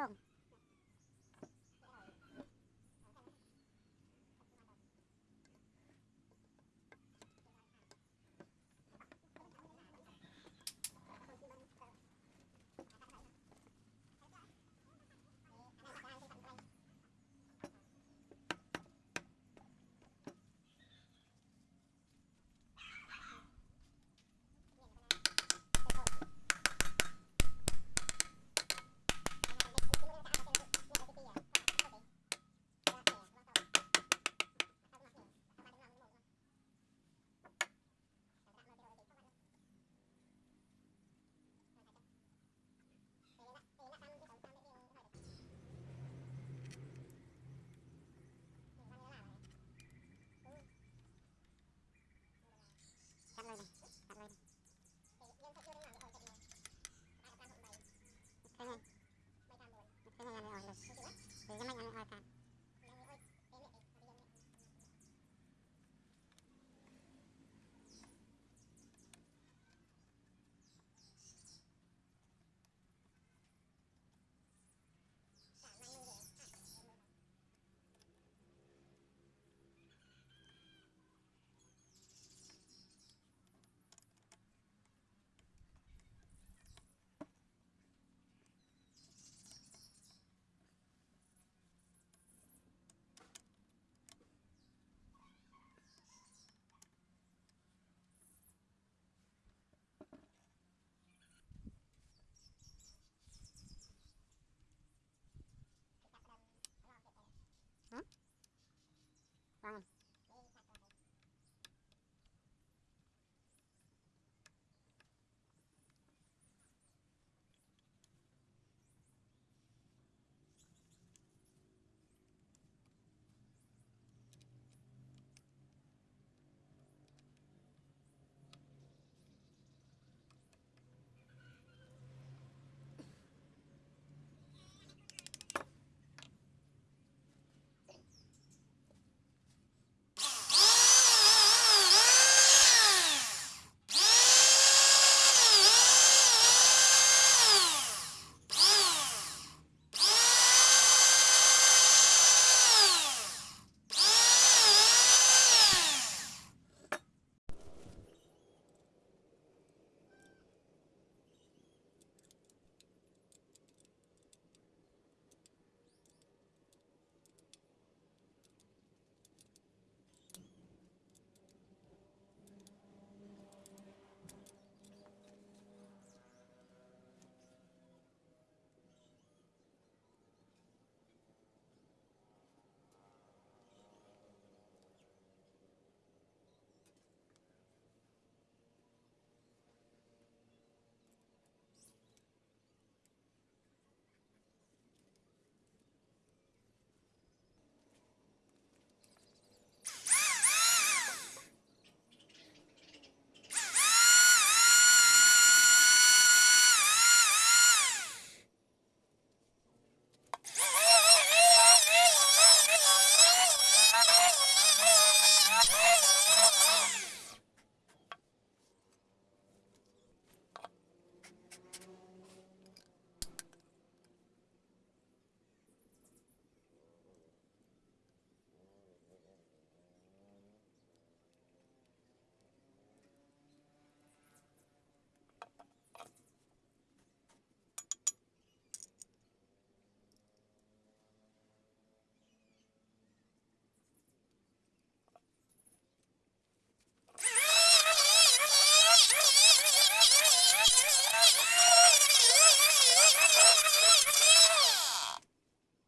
浪你怎么那么好看？